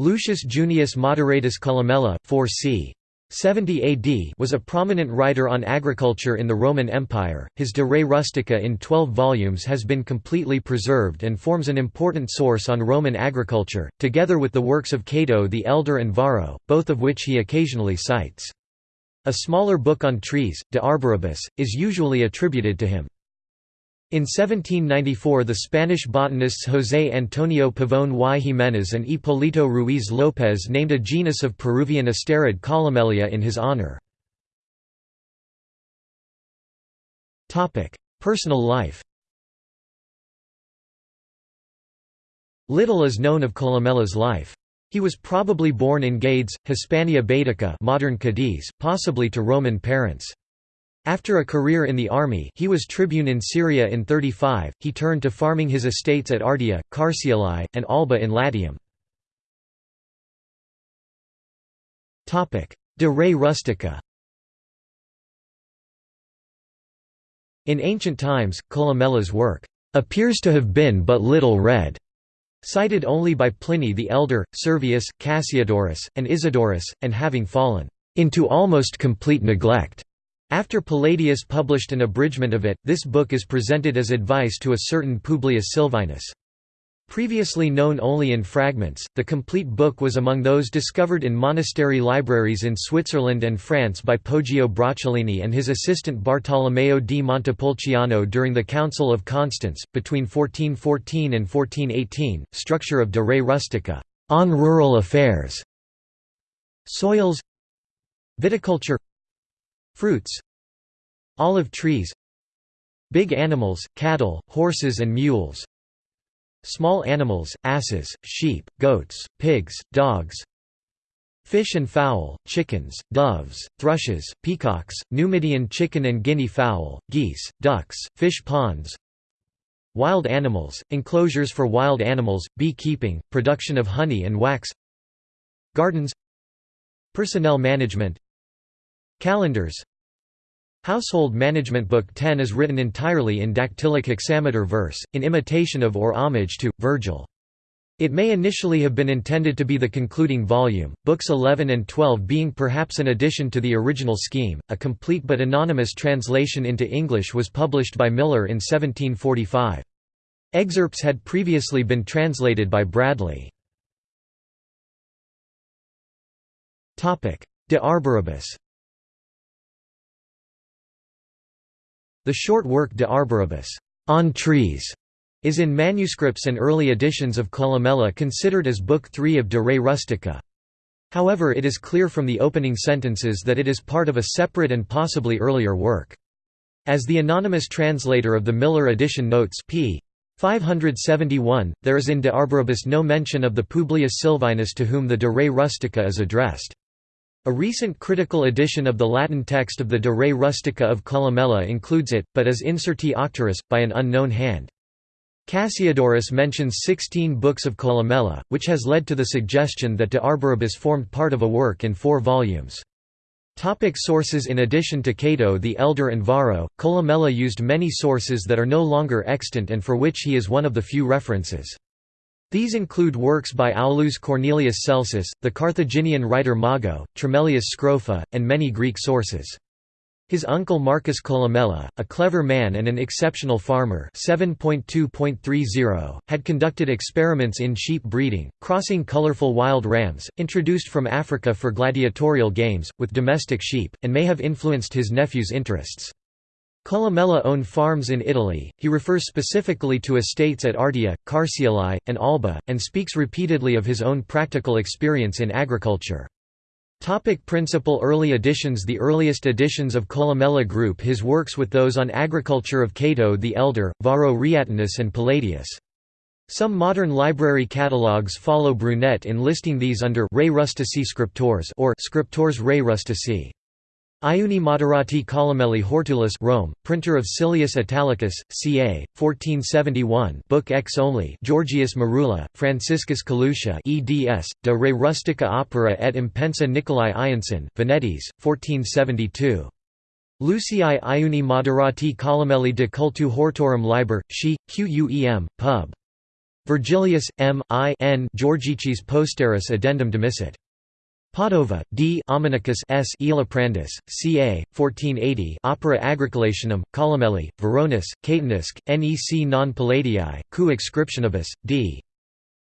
Lucius Junius Moderatus Columella 4 c. 70 AD was a prominent writer on agriculture in the Roman Empire. His De Re Rustica in 12 volumes has been completely preserved and forms an important source on Roman agriculture, together with the works of Cato the Elder and Varro, both of which he occasionally cites. A smaller book on trees, De Arboribus, is usually attributed to him. In 1794 the Spanish botanists José Antonio Pavón y Jiménez and Hipólito Ruiz López named a genus of Peruvian asterid Columellia in his honor. Personal life Little is known of Columella's life. He was probably born in Gades, Hispania Baetica modern Cadiz, possibly to Roman parents. After a career in the army he was tribune in Syria in 35, he turned to farming his estates at Ardea, Carseoli, and Alba in Latium. De re rustica In ancient times, Columella's work appears to have been but little read, cited only by Pliny the Elder, Servius, Cassiodorus, and Isidorus, and having fallen into almost complete neglect. After Palladius published an abridgment of it, this book is presented as advice to a certain Publius Silvanus. Previously known only in fragments, the complete book was among those discovered in monastery libraries in Switzerland and France by Poggio Bracciolini and his assistant Bartolomeo di Montepulciano during the Council of Constance, between 1414 and 1418. Structure of De Re Rustica, on rural affairs, soils, viticulture, Fruits Olive trees Big animals, cattle, horses and mules Small animals, asses, sheep, goats, pigs, dogs Fish and fowl, chickens, doves, thrushes, peacocks, Numidian chicken and guinea fowl, geese, ducks, fish ponds Wild animals, enclosures for wild animals, beekeeping, production of honey and wax Gardens Personnel management Calendars Household Management Book 10 is written entirely in dactylic hexameter verse, in imitation of or homage to, Virgil. It may initially have been intended to be the concluding volume, books 11 and 12 being perhaps an addition to the original scheme. A complete but anonymous translation into English was published by Miller in 1745. Excerpts had previously been translated by Bradley. De Arboribus The short work De Arboribus on trees, is in manuscripts and early editions of Columella considered as Book 3 of De Re Rustica. However it is clear from the opening sentences that it is part of a separate and possibly earlier work. As the anonymous translator of the Miller edition notes p. 571, there is in De Arboribus no mention of the Publius Silvanus to whom the De Re Rustica is addressed. A recent critical edition of the Latin text of the De Re Rustica of Columella includes it, but as inserti auctoris, by an unknown hand. Cassiodorus mentions 16 books of Columella, which has led to the suggestion that De Arboribus formed part of a work in four volumes. Topic sources In addition to Cato the Elder and Varro, Columella used many sources that are no longer extant and for which he is one of the few references. These include works by Aulus Cornelius Celsus, the Carthaginian writer Mago, Tremellius Scrofa, and many Greek sources. His uncle Marcus Columella, a clever man and an exceptional farmer 7.2.30, had conducted experiments in sheep breeding, crossing colorful wild rams, introduced from Africa for gladiatorial games, with domestic sheep, and may have influenced his nephew's interests. Columella owned farms in Italy, he refers specifically to estates at Ardea, Carseoli, and Alba, and speaks repeatedly of his own practical experience in agriculture. Topic principal early editions The earliest editions of Columella group his works with those on agriculture of Cato the Elder, Varro Reatinus and Palladius. Some modern library catalogues follow Brunet in listing these under Re Rustici Scriptores or Scriptores Re Rustici. Iuni Moderati Columelli Hortulus Rome, printer of Silius Italicus, ca. 1471 Book X only Georgius Merula, Franciscus Calucia eds, De Re Rustica Opera et Impensa Nicolai Ianson, Venetis, 1472. Lucii Iuni Moderati Columelli de Cultu Hortorum Liber, Sci, Quem, Pub. Virgilius, M. I. N. Georgicis posteris addendum demissit. Padova, D. Amanicus S. Elaprandus, ca. 1480 Opera Agricolationum, Columelli, Veronis, Catanusc, nec non Palladii, cu inscriptionibus, d.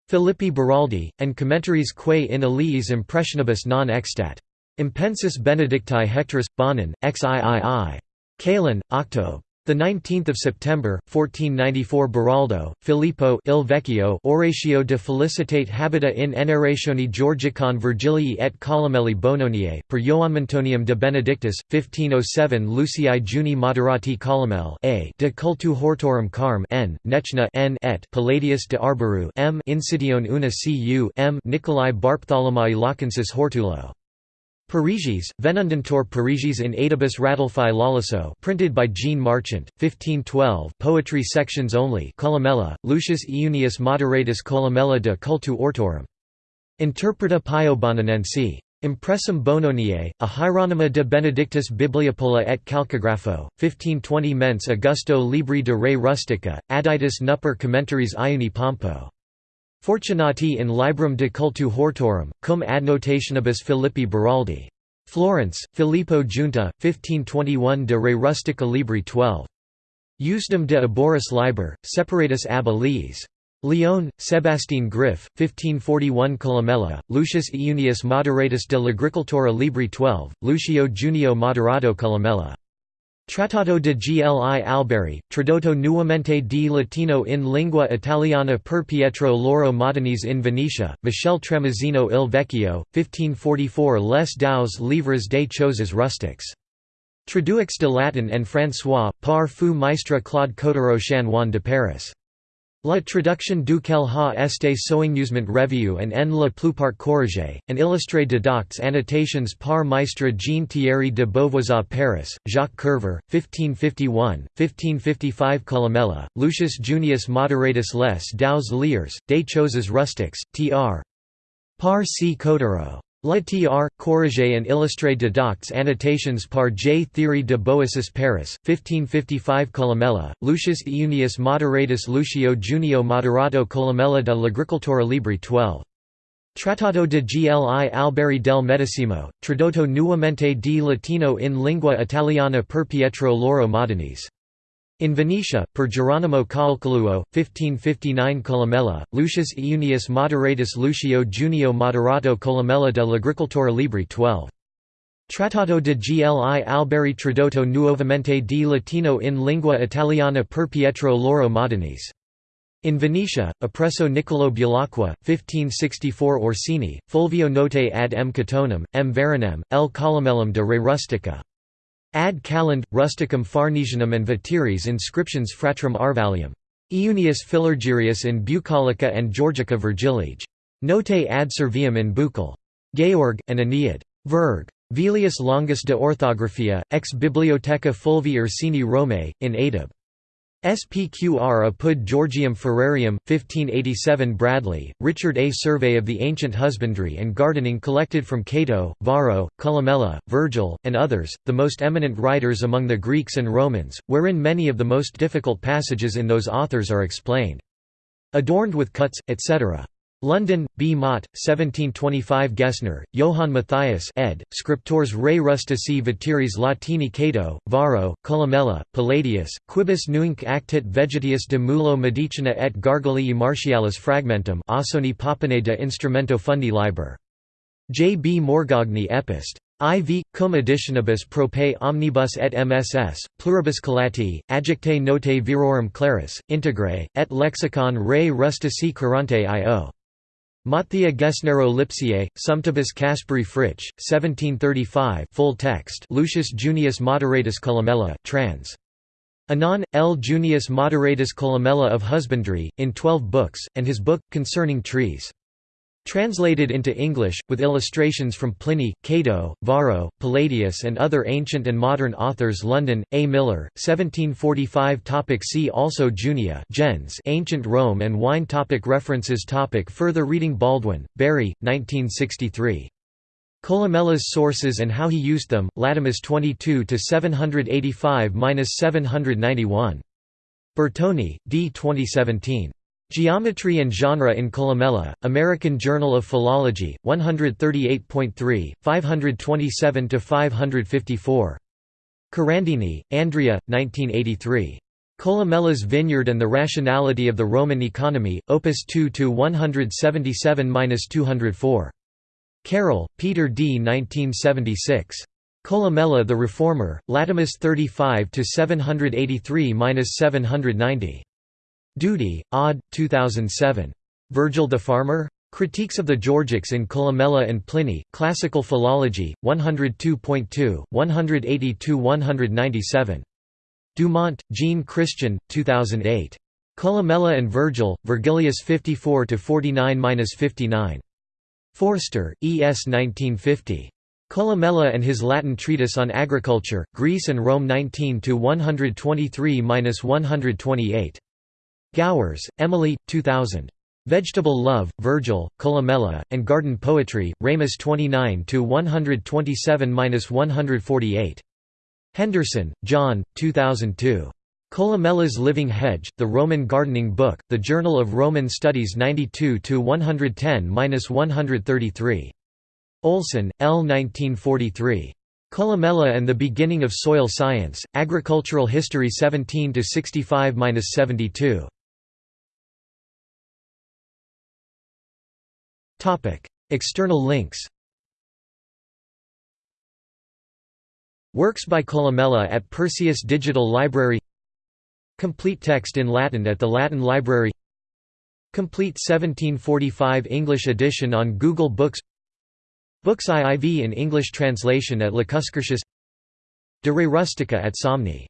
Filippi Beraldi, and commentaries quae in aliis impressionibus non extat. Impensis Benedicti Hectorus, Bonin, xiii. Kalen, Octob. The 19th of September 1494 Beraldo, Filippo Il Vecchio Oratio de felicitate habita in eneratione Georgicon Virgilii et Columelli Bononie, per Ioanmentonium de Benedictus, 1507 Lucii Juni Moderati Columel a de cultu hortorum carm n, Nechna n et Palladius de Arboru m Insidione una cu m Nicolai Barptholomai Lachensis Hortulo Parigis, Venundantur Parigis in Adibus Radulfi Lawliso printed by Jean Marchant, 1512 poetry sections only Columella, Lucius Iunius Moderatus Columella de cultu ortorum. Interpreta Pio Bonanensi. Impressum Bononie, a Hieronyma de Benedictus Bibliopola et Calcographo, 1520 Mens Augusto Libri de Re Rustica, Aditus Nupper Commentaries Iuni Pompo. Fortunati in Librum de cultu hortorum, cum adnotationibus Filippi Beraldi. Florence, Filippo Giunta, 1521 de re rustica libri 12. Usdem de Aboris liber, separatus ab. Lyon, Sebastien Griff, 1541 Columella, Lucius Iunius Moderatus de l'Agricultura libri 12, Lucio Junio Moderato Columella. Trattato de Gli Alberi, tradotto nuovamente di Latino in lingua italiana per Pietro Lauro Modenese in Venetia, Michel Tramezzino il Vecchio, 1544 Les Douze Livres des Choses Rustiques. Traduix de Latin en François, par fou maistre Claude Cotero Chanoine de Paris. La traduction duquel ha este soigneusement revue and en la plupart corrigé, and illustré de docts annotations par maistre Jean Thierry de Beauvoisin Paris, Jacques Kerver, 1551, 1555 Columella, Lucius Junius Moderatus les Douze Liers, des Choses Rustiques, tr. Par C. Cotero. La tr. corrigé and illustré de docts annotations par J. Thierry de Boissus Paris, 1555 Columella, Lucius Iunius Moderatus Lucio Junio Moderato Columella de l'Agricultura Libri 12. Trattato de Gli Alberi del Medesimo, tradotto nuovamente di Latino in lingua italiana per Pietro Lauro Modenese. In Venetia, per Geronimo Calcoluo, 1559 Columella, Lucius Iunius Moderatus Lucio Junio Moderato Columella de l'Agricultura Libri 12. Trattato de Gli Alberi tradotto nuovamente di Latino in lingua italiana per Pietro Lauro Modenese. In Venetia, Appresso Niccolò Bulacqua, 1564 Orsini, Fulvio Note ad M. Catonum, M. Veronem, L. Columellum de Re Rustica. Ad Calend, Rusticum Farnesianum and Vatiris inscriptions Fratrum Arvalium. Iunius Philargyrius in Bucolica and Georgica Virgilige. Note ad Servium in Bucol. Georg, and Aeneid. Verg. Velius Longus de Orthographia, ex Bibliotheca Fulvi Ursini Rome, in Adab. SPQR apud Georgium Ferrarium, 1587 Bradley, Richard A. Survey of the Ancient Husbandry and Gardening collected from Cato, Varro, Columella, Virgil, and others, the most eminent writers among the Greeks and Romans, wherein many of the most difficult passages in those authors are explained. Adorned with cuts, etc. London, B. Mott, 1725 Gesner, Johann Matthias ed., Scriptores Rei Rustici Vatiris Latini Cato, Varro, Columella, Palladius, quibus nunc actit vegetius de mulo medicina et gargalii martialis fragmentum Ausoni Papane de Instrumento Fundi Liber. J. B. Morgagni Epist. IV, cum editionibus prope omnibus et MSS, pluribus collati, adjecte notae virorum claris, integre, et lexicon Rei Rustici Curante I.O. Matthia Gesnero Lipsiae, Sumptibus Casperi Fritsch, 1735 full text Lucius Junius Moderatus Columella, trans. Anon, L. Junius Moderatus Columella of Husbandry, in twelve books, and his book, Concerning Trees. Translated into English, with illustrations from Pliny, Cato, Varro, Palladius and other ancient and modern authors London, A. Miller, 1745 topic See also Junia gens Ancient Rome and Wine topic References topic Further reading Baldwin, Barry, 1963. Columella's sources and how he used them, Latomus 22–785–791. Bertoni, D. 2017. Geometry and Genre in Columella, American Journal of Philology, 138.3, 527–554. Carandini, Andrea, 1983. Columella's Vineyard and the Rationality of the Roman Economy, Opus 2–177–204. Carroll, Peter D. 1976. Columella the Reformer, Latomus 35–783–790. Doody, Aude, 2007. Virgil the Farmer? Critiques of the Georgics in Columella and Pliny, Classical Philology, 102.2, 182–197. Dumont, Jean Christian, 2008. Columella and Virgil, Vergilius 54–49–59. Forster, E. S. 1950. Columella and his Latin treatise on agriculture, Greece and Rome 19–123–128. Gowers, Emily, 2000. Vegetable Love, Virgil, Columella, and Garden Poetry, Ramus 29–127–148. Henderson, John, 2002. Columella's Living Hedge, The Roman Gardening Book, The Journal of Roman Studies 92–110–133. Olson, L. 1943. Columella and the Beginning of Soil Science, Agricultural History 17–65–72. External links. Works by Columella at Perseus Digital Library. Complete text in Latin at the Latin Library. Complete 1745 English edition on Google Books. Books IIV in English translation at Lacuscurtius De Re Rustica at Somni